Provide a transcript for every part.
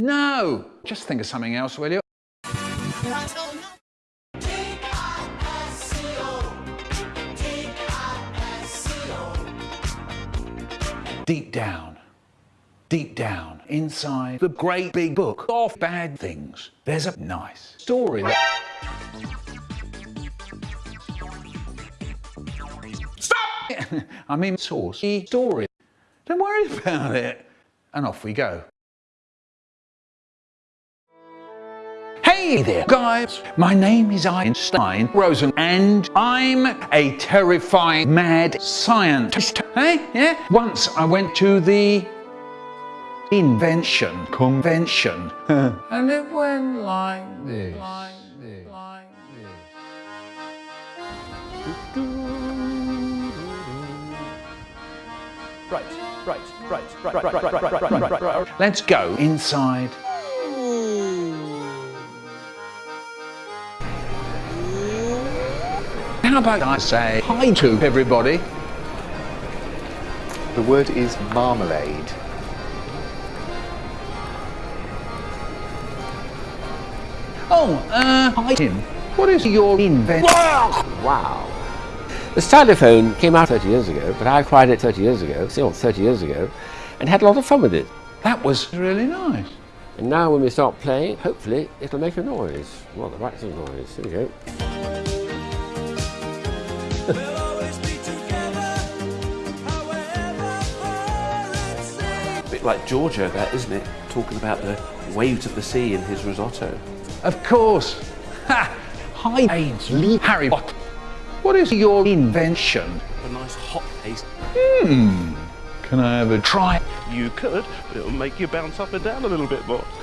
No! Just think of something else, will you? Deep down, deep down, inside the great big book of bad things, there's a nice story that... Stop! I mean, source, story. Don't worry about it. And off we go. Hey there, guys. My name is Einstein Rosen, and I'm a terrifying mad scientist. Hey, yeah? Once I went to the invention convention, and it went like this. Like this. Like this. Right, right, right, right, right, right, right, right, right, right, right. Let's go inside. How about I say hi to everybody? The word is marmalade. Oh, uh, hi Tim. What is your invention? Wow. The stylophone came out 30 years ago, but I acquired it 30 years ago, still 30 years ago, and had a lot of fun with it. That was really nice. And now when we start playing, hopefully it'll make a noise. Well, the right sort of noise. Here we go. Bit like Giorgio that, isn't it? Talking about the waves of the sea in his risotto. Of course. Ha! Hi, Ainsley Harry Potter. What is your invention? A nice hot paste. Hmm. Can I have a try? You could, but it'll make you bounce up and down a little bit more.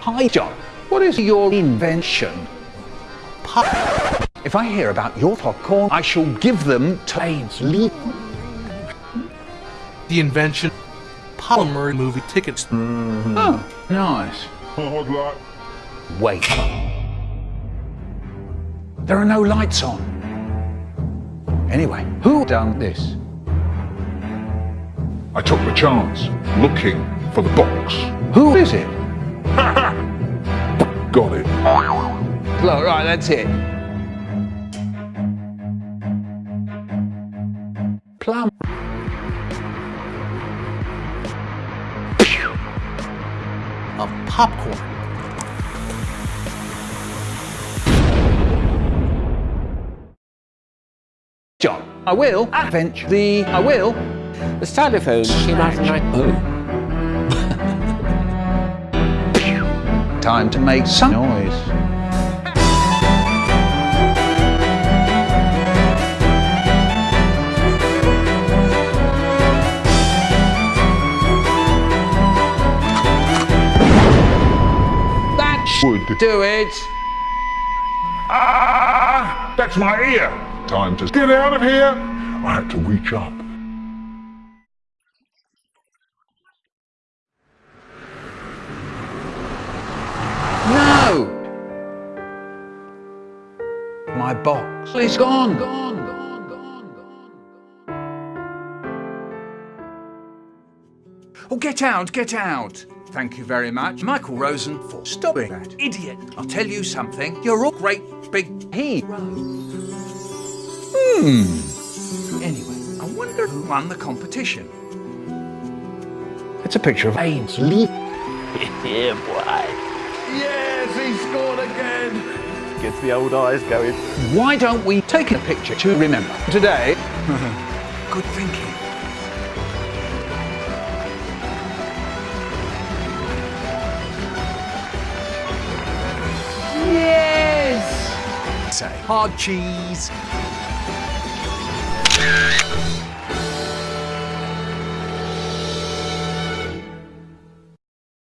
Hi, John. What is your invention? Pop. If I hear about your popcorn, I shall give them to Ainsley. The invention polymer movie tickets. Mm-hmm. Oh, nice. Wait. There are no lights on. Anyway, who done this? I took the chance, looking for the box. Who is it? Got it. Look, right, that's it. Plum. of popcorn. John, I will avenge the... I will. The stylophone came out in night. Oh. Time to make some noise. That should do it. Ah! That's my ear. Time to get out of here. I had to reach up. No! My box is gone. Gone, gone, gone, gone. Oh, get out, get out. Thank you very much, Michael Rosen, for stopping that idiot. I'll tell you something. You're all great big hero. Hmm. Anyway, I wonder who won the competition. It's a picture of Ainsley. yeah, boy. Yes, he scored again. Gets the old eyes going. Why don't we take a picture to remember? Today, good thinking. Say, hard cheese.